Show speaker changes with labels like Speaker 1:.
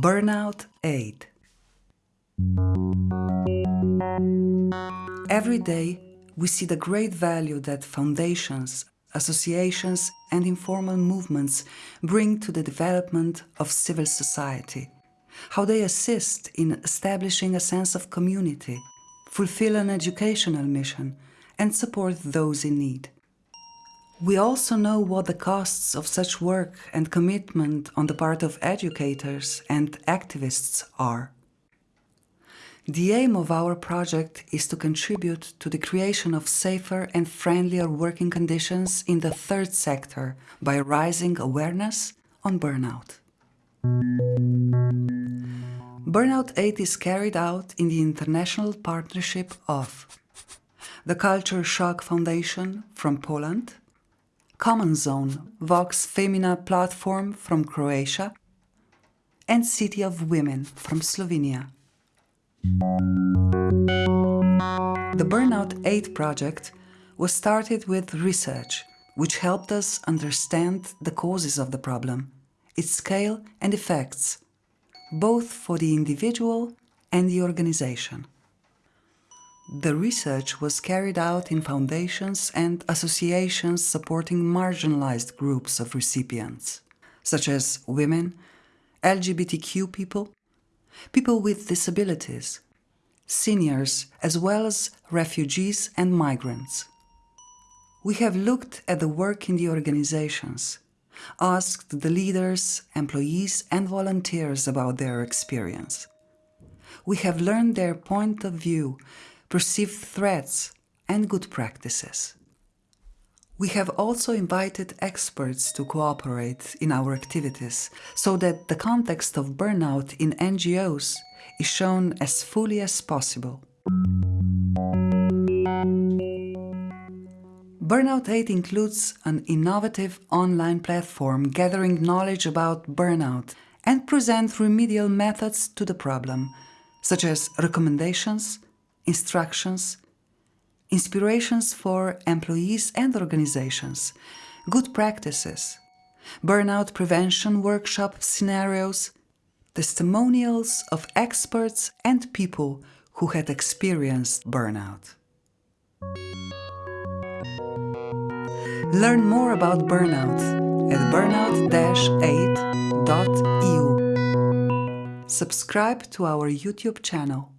Speaker 1: Burnout Aid Every day, we see the great value that foundations, associations and informal movements bring to the development of civil society, how they assist in establishing a sense of community, fulfill an educational mission and support those in need. We also know what the costs of such work and commitment on the part of educators and activists are. The aim of our project is to contribute to the creation of safer and friendlier working conditions in the third sector by raising awareness on burnout. Burnout Aid is carried out in the international partnership of the Culture Shock Foundation from Poland, Common Zone, Vox Feminae platform from Croatia, and City of Women from Slovenia. The Burnout Aid project was started with research, which helped us understand the causes of the problem, its scale and effects, both for the individual and the organization. The research was carried out in foundations and associations supporting marginalized groups of recipients, such as women, LGBTQ people, people with disabilities, seniors, as well as refugees and migrants. We have looked at the work in the organizations, asked the leaders, employees and volunteers about their experience. We have learned their point of view perceived threats and good practices. We have also invited experts to cooperate in our activities so that the context of burnout in NGOs is shown as fully as possible. Burnout Aid includes an innovative online platform gathering knowledge about burnout and present remedial methods to the problem, such as recommendations, instructions, inspirations for employees and organizations, good practices, burnout prevention workshop scenarios, testimonials of experts and people who had experienced burnout. Learn more about burnout at burnout-aid.eu. Subscribe to our YouTube channel.